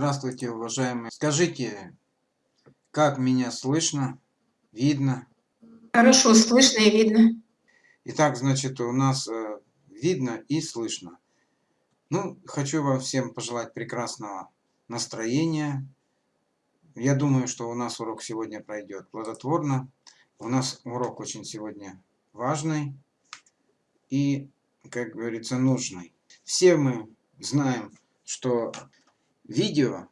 Здравствуйте, уважаемые. Скажите, как меня слышно, видно? Хорошо слышно и видно. Итак, значит, у нас э, видно и слышно. Ну, хочу вам всем пожелать прекрасного настроения. Я думаю, что у нас урок сегодня пройдет плодотворно. У нас урок очень сегодня важный и, как говорится, нужный. Все мы знаем, что видео,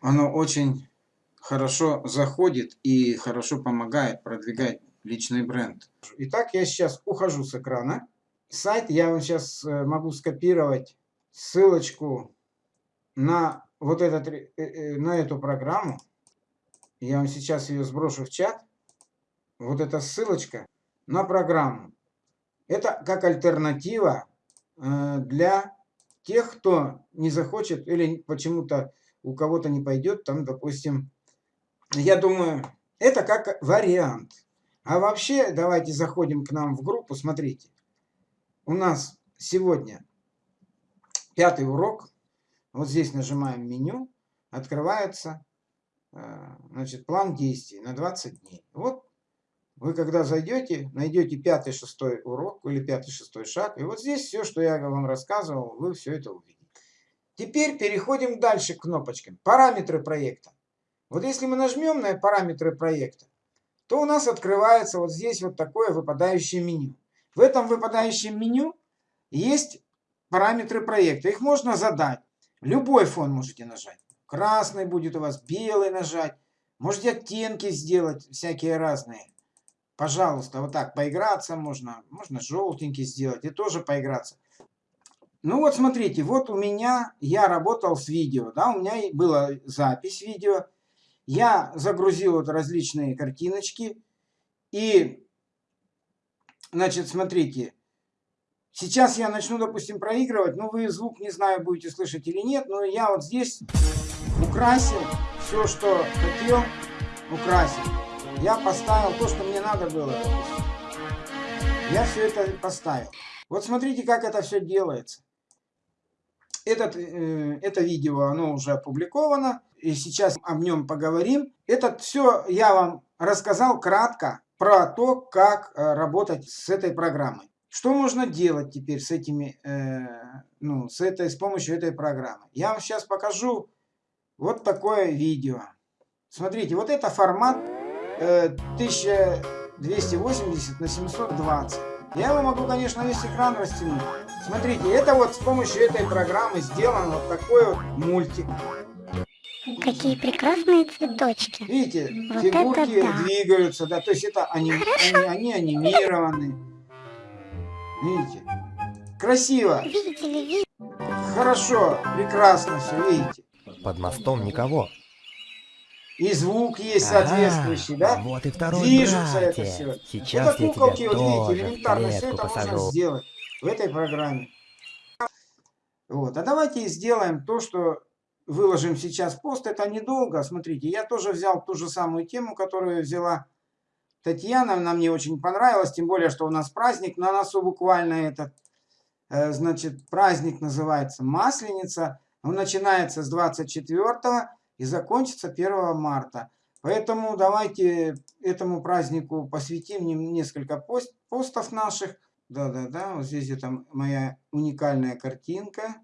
оно очень хорошо заходит и хорошо помогает продвигать личный бренд. Итак, я сейчас ухожу с экрана. Сайт я вам сейчас э, могу скопировать ссылочку на вот этот, э, э, на эту программу. Я вам сейчас ее сброшу в чат. Вот эта ссылочка на программу. Это как альтернатива для тех, кто не захочет или почему-то у кого-то не пойдет, там, допустим, я думаю, это как вариант. А вообще, давайте заходим к нам в группу, смотрите. У нас сегодня пятый урок. Вот здесь нажимаем меню, открывается э, значит, план действий на 20 дней. Вот вы когда зайдете, найдете пятый, шестой урок или пятый, шестой шаг, и вот здесь все, что я вам рассказывал, вы все это увидите. Теперь переходим дальше к кнопочкам. Параметры проекта. Вот если мы нажмем на параметры проекта, то у нас открывается вот здесь вот такое выпадающее меню. В этом выпадающем меню есть параметры проекта. Их можно задать. Любой фон можете нажать. Красный будет у вас, белый нажать. Можете оттенки сделать всякие разные. Пожалуйста, вот так поиграться можно. Можно желтенький сделать и тоже поиграться. Ну вот смотрите, вот у меня, я работал с видео, да, у меня была запись видео. Я загрузил вот различные картиночки. И, значит, смотрите, сейчас я начну, допустим, проигрывать. Ну, вы звук, не знаю, будете слышать или нет, но я вот здесь украсил все, что хотел, украсил я поставил то, что мне надо было. Я все это поставил. Вот смотрите, как это все делается. Этот, э, это видео, оно уже опубликовано, и сейчас об нем поговорим. Это все я вам рассказал кратко про то, как э, работать с этой программой. Что можно делать теперь с этими, э, ну, с этой, с помощью этой программы? Я вам сейчас покажу вот такое видео. Смотрите, вот это формат 1280 на 720. Я его могу, конечно, весь экран растянуть. Смотрите, это вот с помощью этой программы сделан вот такой вот мультик. Какие прекрасные цветочки. Видите, вот фигурки да. двигаются, да, то есть это они, они, они анимированы. Видите? Красиво. Видели, видели. Хорошо, прекрасно все, видите. Под мостом никого. И звук есть соответствующий, да? Вот и второй Движется братец. это все. Сейчас это куколки, я вот видите, элементарно все это посажу. можно сделать в этой программе. Вот. А давайте сделаем то, что выложим сейчас пост. Это недолго. Смотрите, я тоже взял ту же самую тему, которую взяла Татьяна. Она мне очень понравилась, тем более, что у нас праздник на носу буквально этот. Э, значит, праздник называется Масленица. Он начинается с 24 и закончится 1 марта. Поэтому давайте этому празднику посвятим несколько пост, постов наших. Да-да-да, вот здесь это моя уникальная картинка.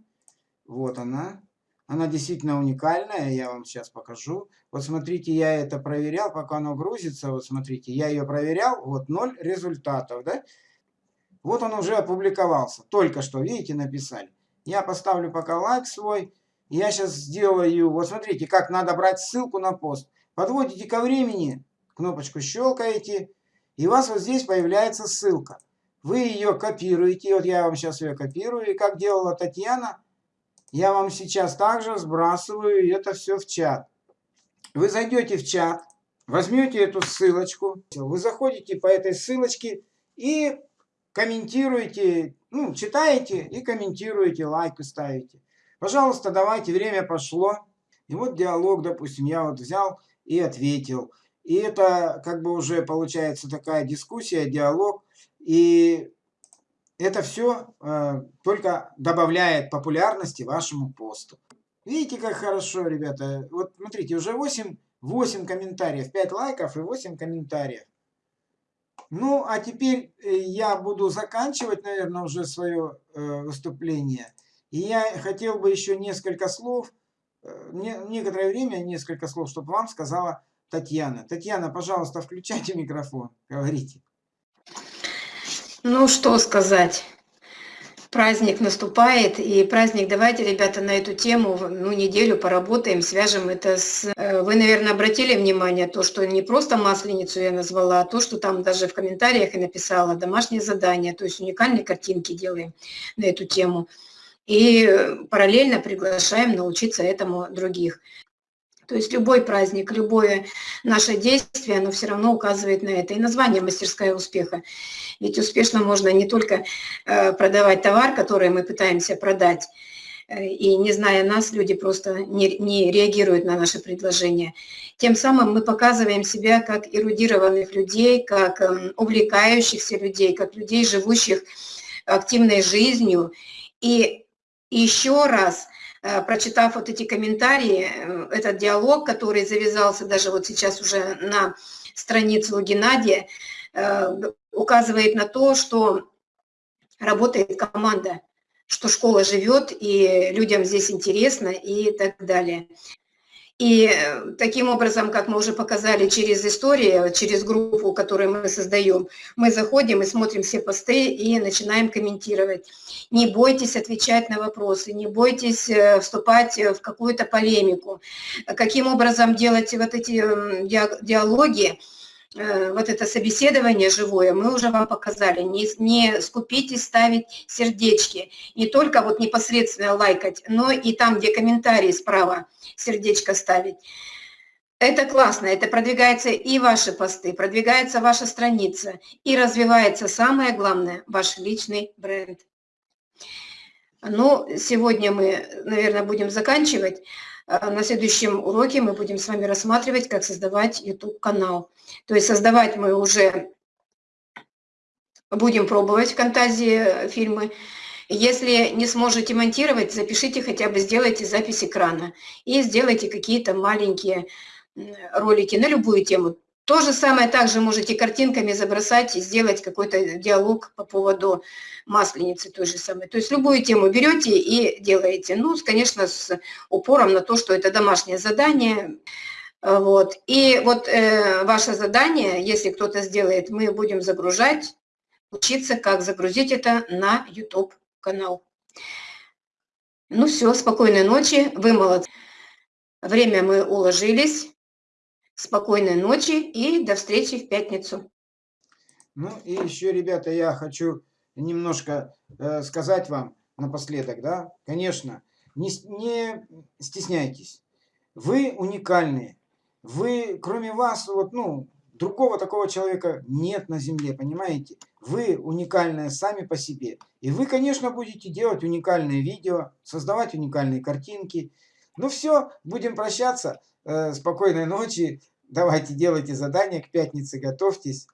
Вот она. Она действительно уникальная, я вам сейчас покажу. Вот смотрите, я это проверял, пока оно грузится. Вот смотрите, я ее проверял, вот ноль результатов, да? Вот он уже опубликовался, только что, видите, написали. Я поставлю пока лайк свой. Я сейчас сделаю, вот смотрите, как надо брать ссылку на пост. Подводите ко времени, кнопочку щелкаете, и у вас вот здесь появляется ссылка. Вы ее копируете, вот я вам сейчас ее копирую, и как делала Татьяна, я вам сейчас также сбрасываю это все в чат. Вы зайдете в чат, возьмете эту ссылочку, вы заходите по этой ссылочке и комментируете, ну, читаете и комментируете, лайк ставите. Пожалуйста, давайте, время пошло. И вот диалог, допустим, я вот взял и ответил. И это как бы уже получается такая дискуссия, диалог. И это все э, только добавляет популярности вашему посту. Видите, как хорошо, ребята? Вот смотрите, уже 8, 8 комментариев, 5 лайков и 8 комментариев. Ну, а теперь э, я буду заканчивать, наверное, уже свое э, выступление. И я хотел бы еще несколько слов, э, не, некоторое время несколько слов, чтобы вам сказала Татьяна. Татьяна, пожалуйста, включайте микрофон, говорите. Ну, что сказать. Праздник наступает, и праздник, давайте, ребята, на эту тему, ну, неделю поработаем, свяжем это с... э, Вы, наверное, обратили внимание, то, что не просто масленицу я назвала, а то, что там даже в комментариях и написала, домашнее задание, то есть уникальные картинки делаем на эту тему. И параллельно приглашаем научиться этому других. То есть любой праздник, любое наше действие, оно все равно указывает на это. И название «Мастерская успеха». Ведь успешно можно не только э, продавать товар, который мы пытаемся продать, э, и не зная нас, люди просто не, не реагируют на наши предложения. Тем самым мы показываем себя как эрудированных людей, как эм, увлекающихся людей, как людей, живущих активной жизнью. И еще раз – Э, прочитав вот эти комментарии, э, этот диалог, который завязался даже вот сейчас уже на странице у Геннадия, э, указывает на то, что работает команда, что школа живет, и людям здесь интересно и так далее. И э, таким образом, как мы уже показали через историю, через группу, которую мы создаем, мы заходим и смотрим все посты и начинаем комментировать. Не бойтесь отвечать на вопросы, не бойтесь э, вступать в какую-то полемику. Каким образом делать вот эти диалоги, Э, вот это собеседование живое мы уже вам показали. Не, не скупитесь ставить сердечки. Не только вот непосредственно лайкать, но и там, где комментарии справа сердечко ставить. Это классно, это продвигается и ваши посты, продвигается ваша страница, и развивается самое главное, ваш личный бренд. Ну, сегодня мы, наверное, будем заканчивать. А на следующем уроке мы будем с вами рассматривать, как создавать YouTube-канал. То есть создавать мы уже будем пробовать в Фантазии фильмы. Если не сможете монтировать, запишите хотя бы, сделайте запись экрана и сделайте какие-то маленькие ролики на любую тему. То же самое также можете картинками забросать и сделать какой-то диалог по поводу масленицы той же самой. То есть любую тему берете и делаете. Ну, конечно, с упором на то, что это домашнее задание. Вот. И вот э, ваше задание, если кто-то сделает, мы будем загружать, учиться, как загрузить это на YouTube-канал. Ну все, спокойной ночи, вы молодцы. Время мы уложились. Спокойной ночи и до встречи в пятницу. Ну и еще, ребята, я хочу немножко э, сказать вам напоследок, да, конечно, не, не стесняйтесь. Вы уникальные. Вы, кроме вас, вот, ну, другого такого человека нет на земле, понимаете? Вы уникальные сами по себе. И вы, конечно, будете делать уникальные видео, создавать уникальные картинки. Ну все, будем прощаться. Э, спокойной ночи. Давайте делайте задания к пятнице, готовьтесь.